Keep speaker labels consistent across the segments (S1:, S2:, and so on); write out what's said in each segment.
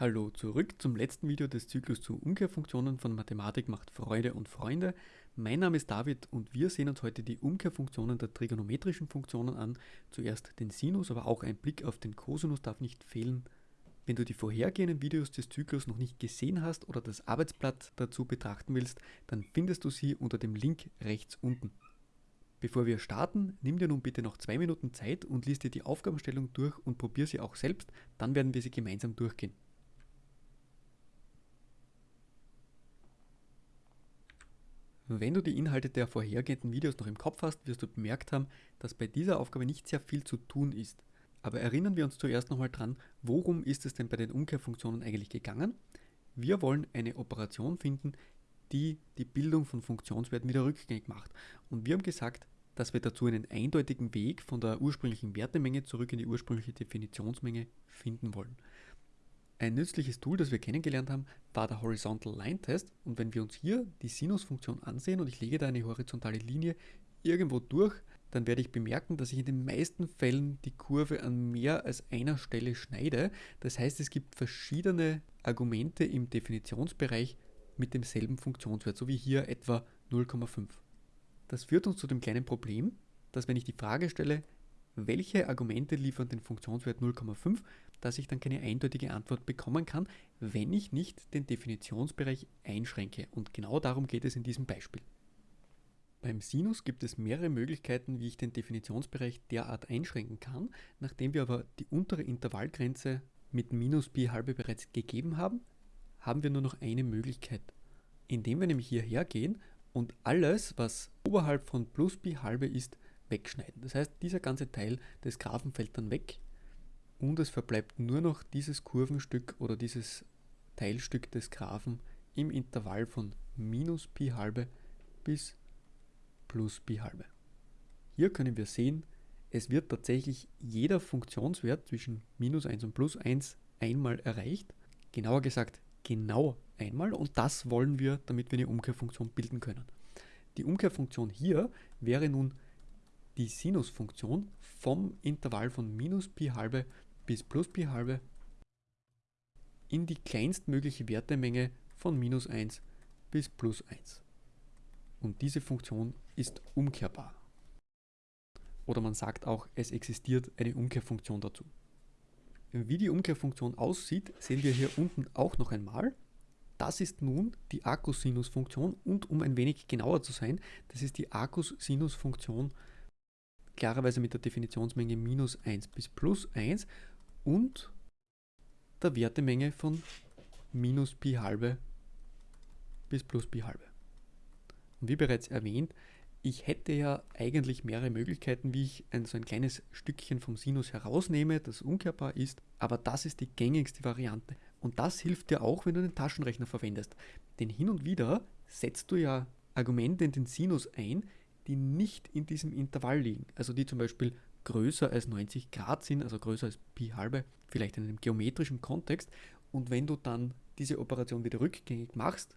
S1: Hallo zurück zum letzten Video des Zyklus zu Umkehrfunktionen von Mathematik macht Freude und Freunde. Mein Name ist David und wir sehen uns heute die Umkehrfunktionen der trigonometrischen Funktionen an. Zuerst den Sinus, aber auch ein Blick auf den Cosinus darf nicht fehlen. Wenn du die vorhergehenden Videos des Zyklus noch nicht gesehen hast oder das Arbeitsblatt dazu betrachten willst, dann findest du sie unter dem Link rechts unten. Bevor wir starten, nimm dir nun bitte noch zwei Minuten Zeit und lies dir die Aufgabenstellung durch und probier sie auch selbst, dann werden wir sie gemeinsam durchgehen. Wenn du die Inhalte der vorhergehenden Videos noch im Kopf hast, wirst du bemerkt haben, dass bei dieser Aufgabe nicht sehr viel zu tun ist. Aber erinnern wir uns zuerst nochmal dran, worum ist es denn bei den Umkehrfunktionen eigentlich gegangen? Wir wollen eine Operation finden, die die Bildung von Funktionswerten wieder rückgängig macht. Und wir haben gesagt, dass wir dazu einen eindeutigen Weg von der ursprünglichen Wertemenge zurück in die ursprüngliche Definitionsmenge finden wollen. Ein nützliches Tool, das wir kennengelernt haben, war der Horizontal Line Test. Und wenn wir uns hier die Sinusfunktion ansehen und ich lege da eine horizontale Linie irgendwo durch, dann werde ich bemerken, dass ich in den meisten Fällen die Kurve an mehr als einer Stelle schneide. Das heißt, es gibt verschiedene Argumente im Definitionsbereich mit demselben Funktionswert, so wie hier etwa 0,5. Das führt uns zu dem kleinen Problem, dass wenn ich die Frage stelle, welche Argumente liefern den Funktionswert 0,5, dass ich dann keine eindeutige Antwort bekommen kann, wenn ich nicht den Definitionsbereich einschränke. Und genau darum geht es in diesem Beispiel. Beim Sinus gibt es mehrere Möglichkeiten, wie ich den Definitionsbereich derart einschränken kann. Nachdem wir aber die untere Intervallgrenze mit minus pi halbe bereits gegeben haben, haben wir nur noch eine Möglichkeit. Indem wir nämlich hierher gehen und alles, was oberhalb von plus pi halbe ist, wegschneiden. Das heißt, dieser ganze Teil des Graphen fällt dann weg und es verbleibt nur noch dieses Kurvenstück oder dieses Teilstück des Graphen im Intervall von minus Pi halbe bis plus Pi halbe. Hier können wir sehen, es wird tatsächlich jeder Funktionswert zwischen minus 1 und plus 1 einmal erreicht. Genauer gesagt, genau einmal und das wollen wir, damit wir eine Umkehrfunktion bilden können. Die Umkehrfunktion hier wäre nun die Sinusfunktion vom Intervall von minus Pi halbe bis plus Pi halbe in die kleinstmögliche Wertemenge von minus 1 bis plus 1. Und diese Funktion ist umkehrbar. Oder man sagt auch, es existiert eine Umkehrfunktion dazu. Wie die Umkehrfunktion aussieht, sehen wir hier unten auch noch einmal. Das ist nun die Akkusinusfunktion und um ein wenig genauer zu sein, das ist die Akkusinusfunktion klarerweise mit der Definitionsmenge minus 1 bis plus 1 und der Wertemenge von minus Pi halbe bis plus Pi halbe. Und wie bereits erwähnt, ich hätte ja eigentlich mehrere Möglichkeiten, wie ich ein, so ein kleines Stückchen vom Sinus herausnehme, das umkehrbar ist, aber das ist die gängigste Variante. Und das hilft dir auch, wenn du den Taschenrechner verwendest. Denn hin und wieder setzt du ja Argumente in den Sinus ein, die nicht in diesem Intervall liegen. Also die zum Beispiel größer als 90 Grad sind, also größer als Pi halbe, vielleicht in einem geometrischen Kontext. Und wenn du dann diese Operation wieder rückgängig machst,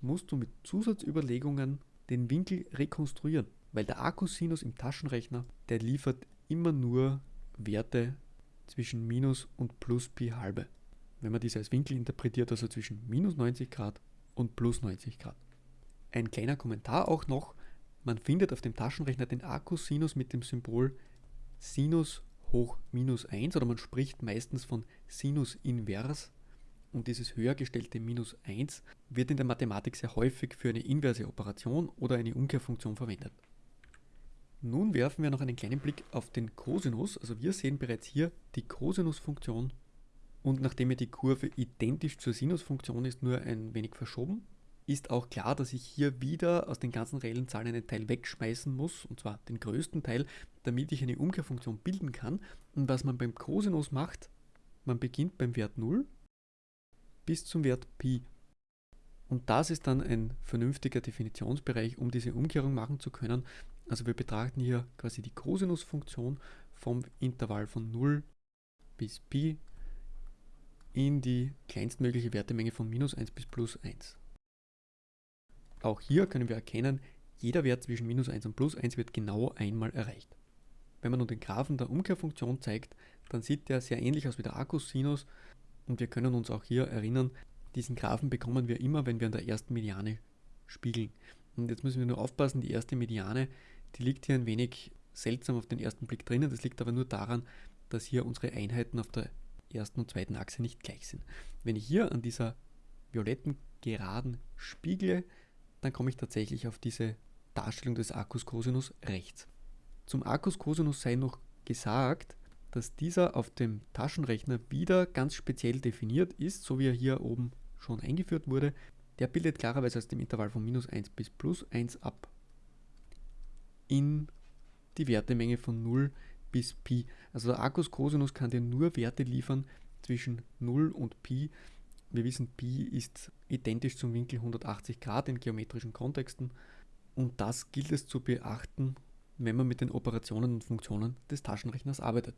S1: musst du mit Zusatzüberlegungen den Winkel rekonstruieren, weil der Akkusinus im Taschenrechner, der liefert immer nur Werte zwischen minus und plus Pi halbe. Wenn man diese als Winkel interpretiert, also zwischen minus 90 Grad und plus 90 Grad. Ein kleiner Kommentar auch noch, man findet auf dem Taschenrechner den Akkusinus mit dem Symbol Sinus hoch minus 1 oder man spricht meistens von Sinus invers und dieses höher gestellte minus 1 wird in der Mathematik sehr häufig für eine inverse Operation oder eine Umkehrfunktion verwendet. Nun werfen wir noch einen kleinen Blick auf den Cosinus. Also wir sehen bereits hier die Cosinusfunktion und nachdem die Kurve identisch zur Sinusfunktion ist, nur ein wenig verschoben, ist auch klar, dass ich hier wieder aus den ganzen reellen Zahlen einen Teil wegschmeißen muss, und zwar den größten Teil, damit ich eine Umkehrfunktion bilden kann. Und was man beim Cosinus macht, man beginnt beim Wert 0 bis zum Wert Pi. Und das ist dann ein vernünftiger Definitionsbereich, um diese Umkehrung machen zu können. Also wir betrachten hier quasi die Cosinusfunktion vom Intervall von 0 bis Pi in die kleinstmögliche Wertemenge von minus 1 bis plus 1. Auch hier können wir erkennen, jeder Wert zwischen minus 1 und plus 1 wird genau einmal erreicht. Wenn man nun den Graphen der Umkehrfunktion zeigt, dann sieht der sehr ähnlich aus wie der Akkusinus Und wir können uns auch hier erinnern, diesen Graphen bekommen wir immer, wenn wir an der ersten Mediane spiegeln. Und jetzt müssen wir nur aufpassen, die erste Mediane, die liegt hier ein wenig seltsam auf den ersten Blick drinnen. Das liegt aber nur daran, dass hier unsere Einheiten auf der ersten und zweiten Achse nicht gleich sind. Wenn ich hier an dieser violetten Geraden spiegle, dann komme ich tatsächlich auf diese Darstellung des Arcus Cosinus rechts. Zum Arcus Cosinus sei noch gesagt, dass dieser auf dem Taschenrechner wieder ganz speziell definiert ist, so wie er hier oben schon eingeführt wurde. Der bildet klarerweise aus dem Intervall von minus 1 bis plus 1 ab in die Wertemenge von 0 bis Pi. Also der Arcus Cosinus kann dir nur Werte liefern zwischen 0 und Pi. Wir wissen, Pi ist identisch zum Winkel 180 Grad in geometrischen Kontexten und das gilt es zu beachten, wenn man mit den Operationen und Funktionen des Taschenrechners arbeitet.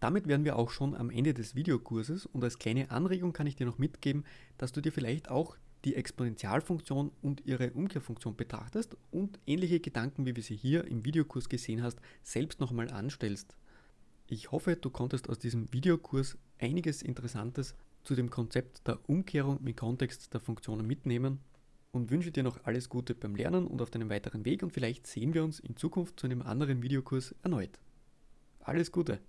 S1: Damit wären wir auch schon am Ende des Videokurses und als kleine Anregung kann ich dir noch mitgeben, dass du dir vielleicht auch die Exponentialfunktion und ihre Umkehrfunktion betrachtest und ähnliche Gedanken, wie wir sie hier im Videokurs gesehen hast, selbst nochmal anstellst. Ich hoffe, du konntest aus diesem Videokurs einiges Interessantes zu dem Konzept der Umkehrung im Kontext der Funktionen mitnehmen und wünsche dir noch alles Gute beim Lernen und auf deinem weiteren Weg und vielleicht sehen wir uns in Zukunft zu einem anderen Videokurs erneut. Alles Gute!